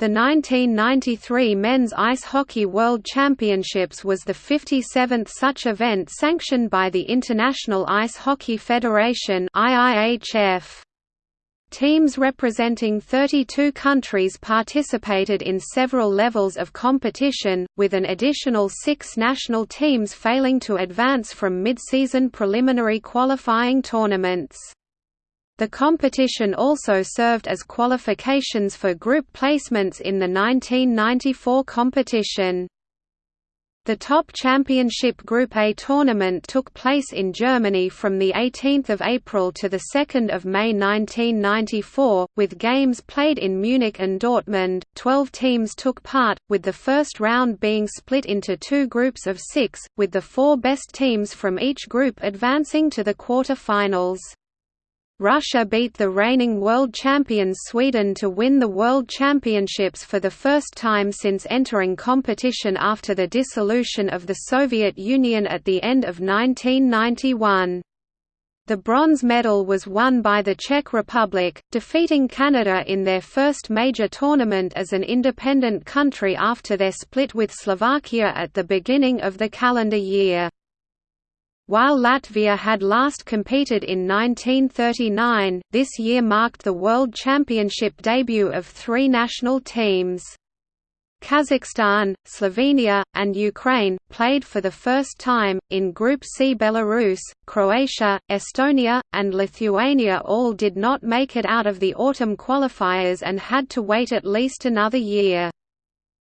The 1993 Men's Ice Hockey World Championships was the 57th such event sanctioned by the International Ice Hockey Federation IIHF. Teams representing 32 countries participated in several levels of competition, with an additional six national teams failing to advance from mid-season preliminary qualifying tournaments. The competition also served as qualifications for group placements in the 1994 competition. The top championship Group A tournament took place in Germany from 18 April to 2 May 1994, with games played in Munich and Dortmund. Twelve teams took part, with the first round being split into two groups of six, with the four best teams from each group advancing to the quarter-finals. Russia beat the reigning world champions Sweden to win the World Championships for the first time since entering competition after the dissolution of the Soviet Union at the end of 1991. The bronze medal was won by the Czech Republic, defeating Canada in their first major tournament as an independent country after their split with Slovakia at the beginning of the calendar year. While Latvia had last competed in 1939, this year marked the World Championship debut of three national teams. Kazakhstan, Slovenia, and Ukraine, played for the first time, in Group C Belarus, Croatia, Estonia, and Lithuania all did not make it out of the autumn qualifiers and had to wait at least another year.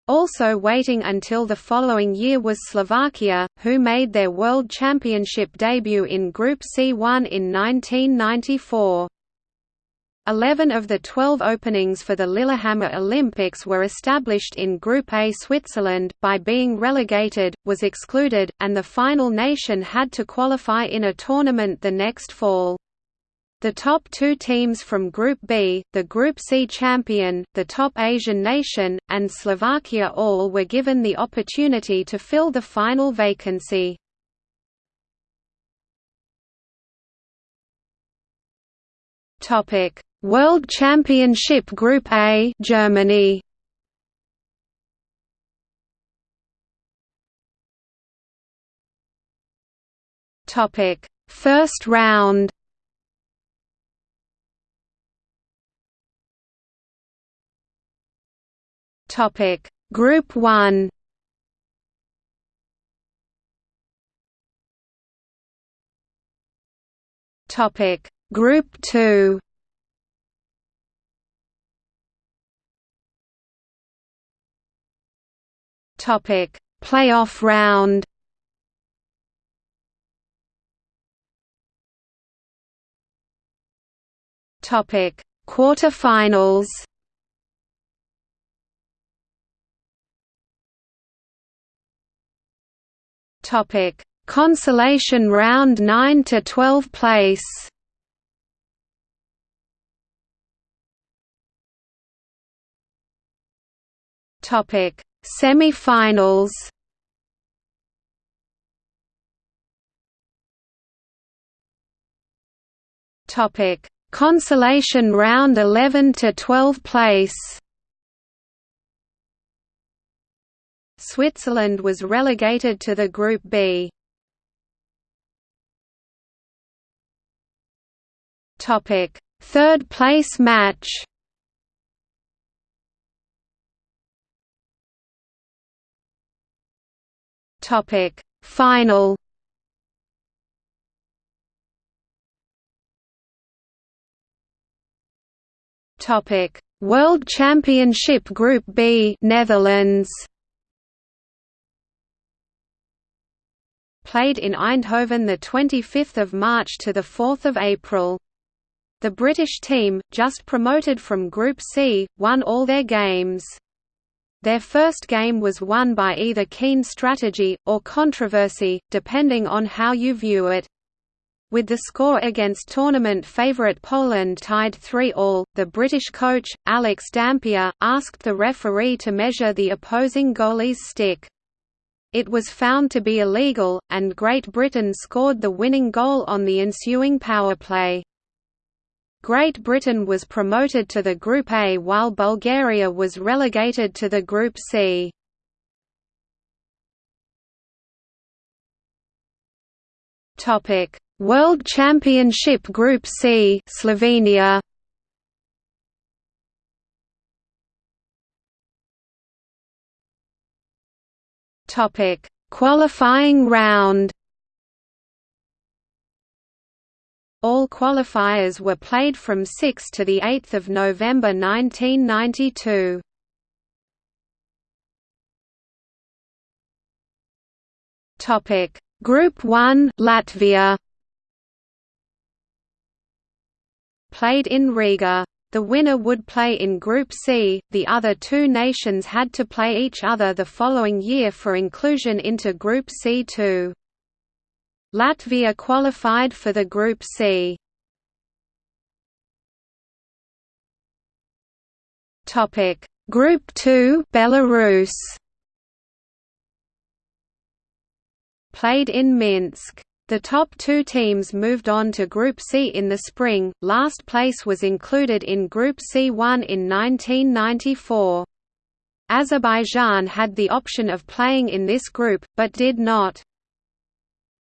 Also waiting until the following year was Slovakia, who made their World Championship debut in Group C1 in 1994. Eleven of the twelve openings for the Lillehammer Olympics were established in Group A. Switzerland, by being relegated, was excluded, and the final nation had to qualify in a tournament the next fall. The top two teams from Group B, the Group C champion, the top Asian nation, and Slovakia all were given the opportunity to fill the final vacancy. World Championship Group A Germany. First round Topic. Group 1 Topic. Group 2 Topic. Playoff round. Topic. Quarterfinals Topic: Consolation round 9 to 12 place. Topic: Semi-finals. Topic: Consolation round 11 to 12 place. Switzerland was relegated to the Group B. Topic: Third place match. Topic: Final. Topic: World Championship Group B, Netherlands. Played in Eindhoven 25 March to 4 April. The British team, just promoted from Group C, won all their games. Their first game was won by either keen strategy, or controversy, depending on how you view it. With the score against tournament favourite Poland tied 3-all, the British coach, Alex Dampier, asked the referee to measure the opposing goalie's stick. It was found to be illegal, and Great Britain scored the winning goal on the ensuing power play. Great Britain was promoted to the Group A while Bulgaria was relegated to the Group C. Topic: World Championship Group C, Slovenia. Topic: Qualifying round. All qualifiers were played from 6 to the 8th of November 1992. Topic: Group 1 Latvia Played in Riga. The winner would play in Group C, the other two nations had to play each other the following year for inclusion into Group C2. Latvia qualified for the Group C. Topic: Group 2 Belarus played in Minsk. The top two teams moved on to Group C in the spring, last place was included in Group C1 in 1994. Azerbaijan had the option of playing in this group, but did not.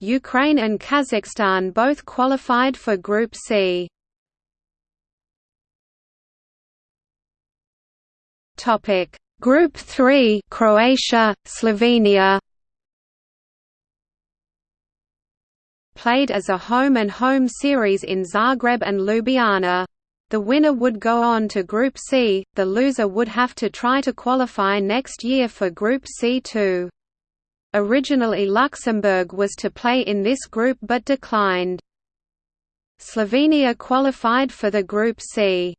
Ukraine and Kazakhstan both qualified for Group C. Group 3 Croatia, Slovenia played as a home-and-home series in Zagreb and Ljubljana. The winner would go on to Group C, the loser would have to try to qualify next year for Group C2. Originally Luxembourg was to play in this group but declined. Slovenia qualified for the Group C.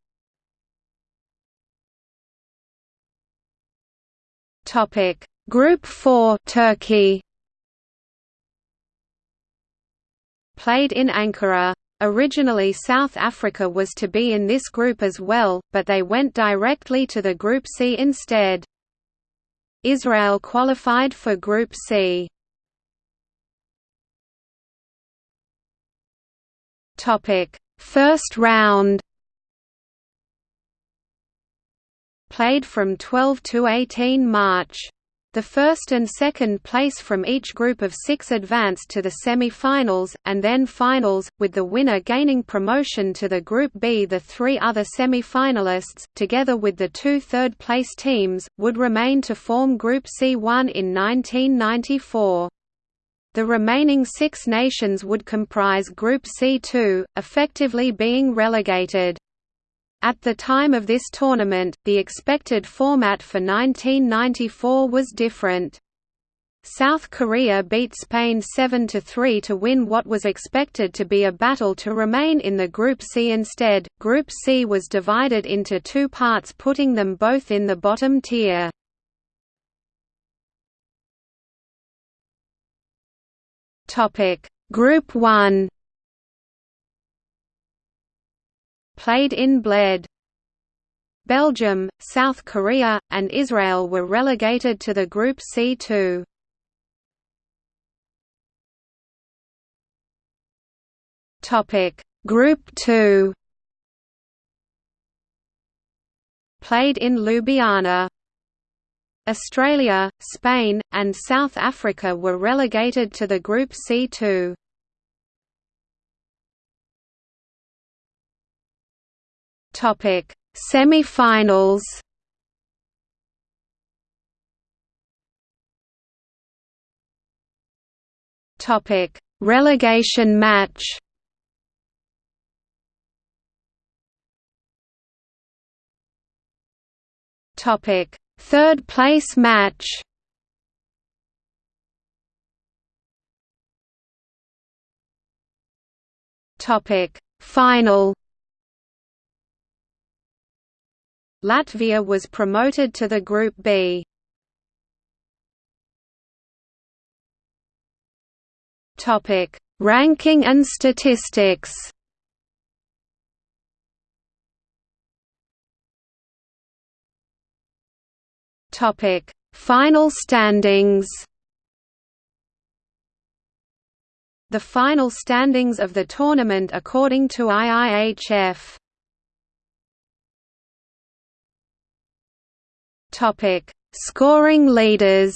Group 4 Turkey played in Ankara. Originally South Africa was to be in this group as well, but they went directly to the Group C instead. Israel qualified for Group C. First round Played from 12 to 18 March the first and second place from each group of six advanced to the semi-finals, and then finals, with the winner gaining promotion to the Group B. The three other semi-finalists, together with the two third-place teams, would remain to form Group C1 in 1994. The remaining six nations would comprise Group C2, effectively being relegated. At the time of this tournament, the expected format for 1994 was different. South Korea beat Spain 7–3 to win what was expected to be a battle to remain in the Group C instead. Group C was divided into two parts putting them both in the bottom tier. Group 1 played in Bled. Belgium, South Korea, and Israel were relegated to the Group C2. Topic: Group 2. Played in Ljubljana. Australia, Spain, and South Africa were relegated to the Group C2. Topic: Semi-finals. Topic: Relegation match. Topic: Third place match. Topic: Final. Latvia was promoted to the Group B. Topic: Ranking and statistics. Topic: Final standings. The final standings of the tournament according to IIHF Topic: Scoring leaders.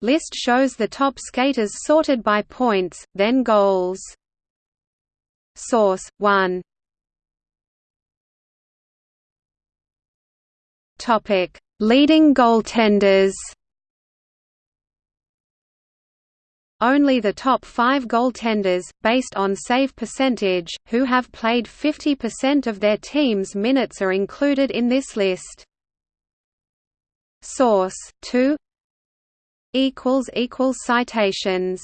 List shows the top skaters sorted by points, then goals. Source 1. Topic: Leading goaltenders. Only the top five goaltenders, based on save percentage, who have played 50% of their team's minutes are included in this list. Source 2 Citations